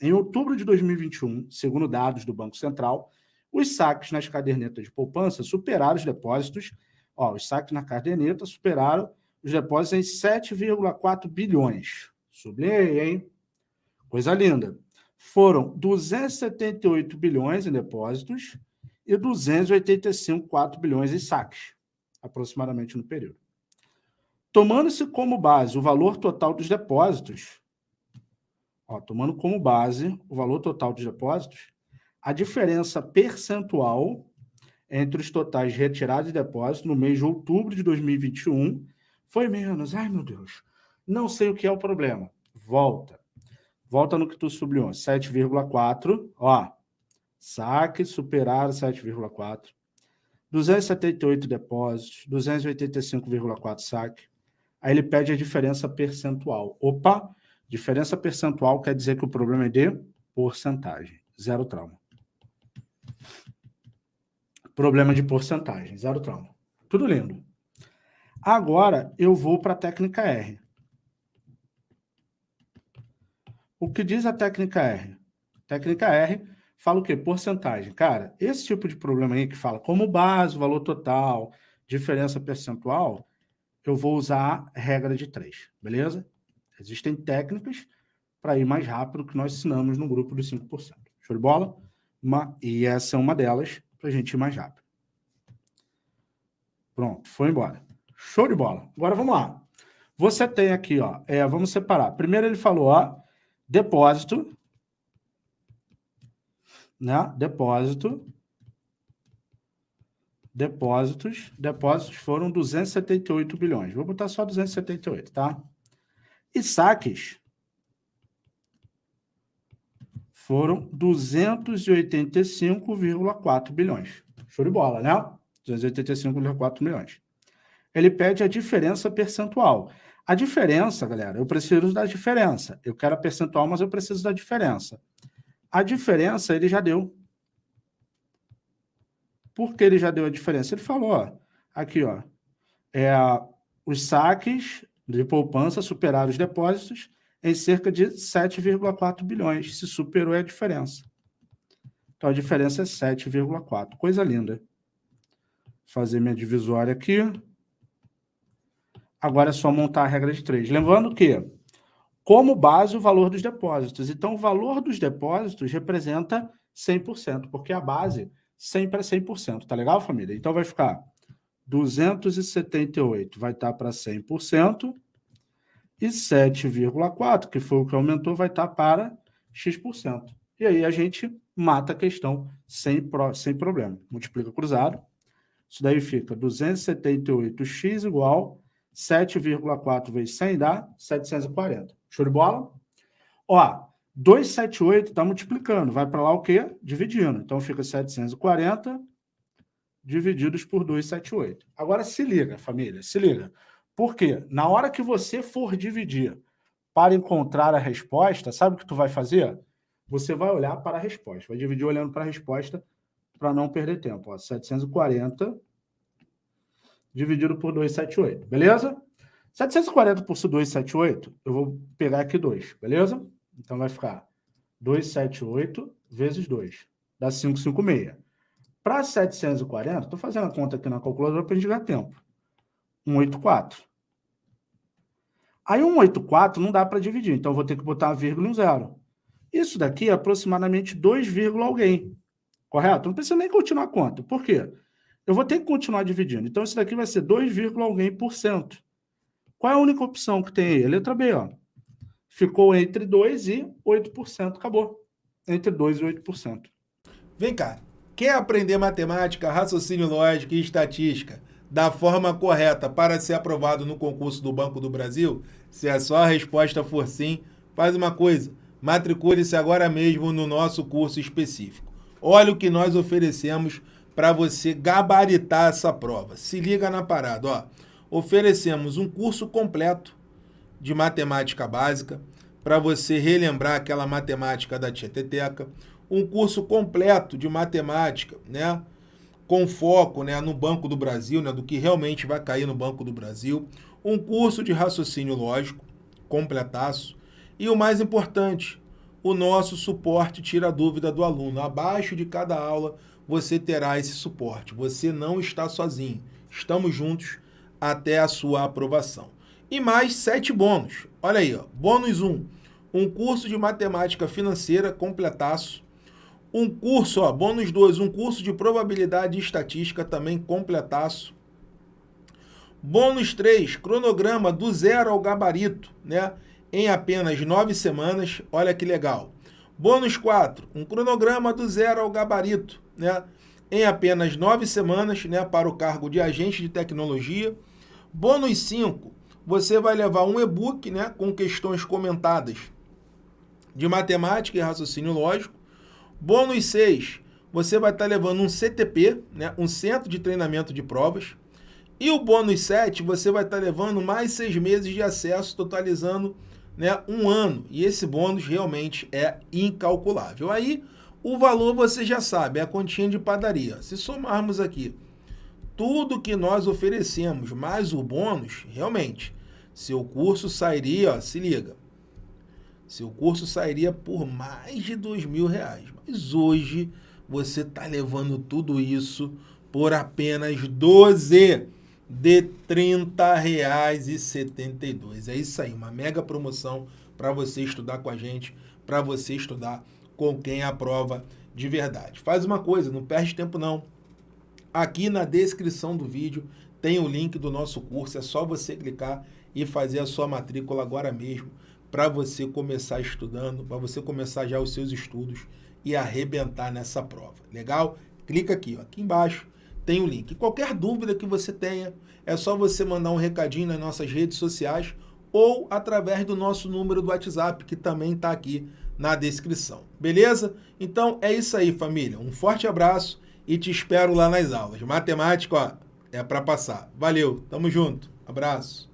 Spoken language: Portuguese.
Em outubro de 2021, segundo dados do Banco Central, os saques nas cadernetas de poupança superaram os depósitos. Ó, os saques na caderneta superaram os depósitos em 7,4 bilhões. Sublinhei, hein? Coisa linda. Foram 278 bilhões em depósitos e 285,4 bilhões em saques, aproximadamente no período. Tomando-se como base o valor total dos depósitos, ó, tomando como base o valor total dos depósitos, a diferença percentual entre os totais retirados e depósitos no mês de outubro de 2021 foi menos. Ai, meu Deus, não sei o que é o problema. Volta. Volta no que tu sublinhou. 7,4, ó. Saque superaram 7,4. 278 depósitos, 285,4 saque. Aí ele pede a diferença percentual. Opa, diferença percentual quer dizer que o problema é de porcentagem. Zero trauma. Problema de porcentagem, zero trauma. Tudo lindo. Agora eu vou para a técnica R. O que diz a técnica R? Técnica R fala o quê? Porcentagem. Cara, esse tipo de problema aí que fala como base, valor total, diferença percentual, eu vou usar a regra de três, beleza? Existem técnicas para ir mais rápido que nós ensinamos no grupo dos 5%. Show de bola? Uma, e essa é uma delas para a gente ir mais rápido. Pronto, foi embora. Show de bola. Agora vamos lá. Você tem aqui, ó, é, vamos separar. Primeiro ele falou, ó, depósito, né? Depósito Depósitos. Depósitos foram 278 bilhões. Vou botar só 278, tá? E saques foram 285,4 bilhões. Show de bola, né? 285,4 milhões. Ele pede a diferença percentual. A diferença, galera, eu preciso da diferença. Eu quero a percentual, mas eu preciso da diferença. A diferença ele já deu. Por que ele já deu a diferença? Ele falou, ó, aqui, ó, é, os saques de poupança superaram os depósitos em cerca de 7,4 bilhões. Se superou, é a diferença. Então, a diferença é 7,4. Coisa linda. Fazer minha divisória aqui. Agora é só montar a regra de três. Lembrando que, como base, o valor dos depósitos. Então, o valor dos depósitos representa 100%, porque a base sempre é 100%. Tá legal, família? Então vai ficar 278 vai estar para 100% e 7,4, que foi o que aumentou, vai estar para x%. E aí a gente mata a questão sem, sem problema. Multiplica cruzado. Isso daí fica 278x igual 7,4 vezes 100 dá 740. Show de bola? Ó, 278 está multiplicando, vai para lá o quê? Dividindo. Então fica 740 divididos por 278. Agora se liga, família, se liga. Por quê? Na hora que você for dividir para encontrar a resposta, sabe o que tu vai fazer? Você vai olhar para a resposta, vai dividir olhando para a resposta para não perder tempo. Ó, 740 dividido por 278, beleza? 740 por 278, eu vou pegar aqui 2, beleza? Então vai ficar 278 vezes 2, dá 556. Para 740, estou fazendo a conta aqui na calculadora para a gente ganhar tempo. 184. Aí 184 não dá para dividir, então vou ter que botar vírgula e um zero. Isso daqui é aproximadamente 2, alguém. Correto? Não precisa nem continuar a conta. Por quê? Eu vou ter que continuar dividindo. Então, isso daqui vai ser 2, alguém por cento. Qual é a única opção que tem aí? A letra B, ó ficou entre 2% e 8%. Acabou. Entre 2% e 8%. Vem cá. Quer aprender matemática, raciocínio lógico e estatística da forma correta para ser aprovado no concurso do Banco do Brasil? Se a sua resposta for sim, faz uma coisa. Matricule-se agora mesmo no nosso curso específico. Olha o que nós oferecemos para você gabaritar essa prova. Se liga na parada, ó. Oferecemos um curso completo de matemática básica, para você relembrar aquela matemática da Tieteteca, um curso completo de matemática, né? com foco né, no Banco do Brasil, né, do que realmente vai cair no Banco do Brasil, um curso de raciocínio lógico, completaço, e o mais importante, o nosso suporte tira a dúvida do aluno. Abaixo de cada aula você terá esse suporte. Você não está sozinho. Estamos juntos até a sua aprovação. E mais sete bônus. Olha aí, ó. bônus 1. Um, um curso de matemática financeira completaço. Um curso, ó, bônus 2, um curso de probabilidade e estatística também completaço. Bônus 3, cronograma do zero ao gabarito, né? Em apenas nove semanas. Olha que legal. Bônus 4, um cronograma do zero ao gabarito, né? Em apenas nove semanas, né? Para o cargo de agente de tecnologia. Bônus 5, você vai levar um e-book, né? Com questões comentadas de matemática e raciocínio lógico. Bônus 6, você vai estar levando um CTP, né? Um Centro de Treinamento de Provas. E o bônus 7, você vai estar levando mais seis meses de acesso, totalizando né, um ano. E esse bônus realmente é incalculável. Aí, o valor você já sabe, é a continha de padaria. Se somarmos aqui tudo que nós oferecemos, mais o bônus, realmente, seu curso sairia, ó, se liga, seu curso sairia por mais de dois mil reais. Mas hoje você está levando tudo isso por apenas 12 de R$ 30,72. É isso aí, uma mega promoção para você estudar com a gente, para você estudar com quem aprova de verdade. Faz uma coisa, não perde tempo não. Aqui na descrição do vídeo tem o link do nosso curso, é só você clicar e fazer a sua matrícula agora mesmo para você começar estudando, para você começar já os seus estudos e arrebentar nessa prova. Legal? Clica aqui, ó, aqui embaixo tem o link. Qualquer dúvida que você tenha, é só você mandar um recadinho nas nossas redes sociais ou através do nosso número do WhatsApp, que também está aqui na descrição. Beleza? Então é isso aí, família. Um forte abraço e te espero lá nas aulas. Matemática, ó, é para passar. Valeu, tamo junto. Abraço.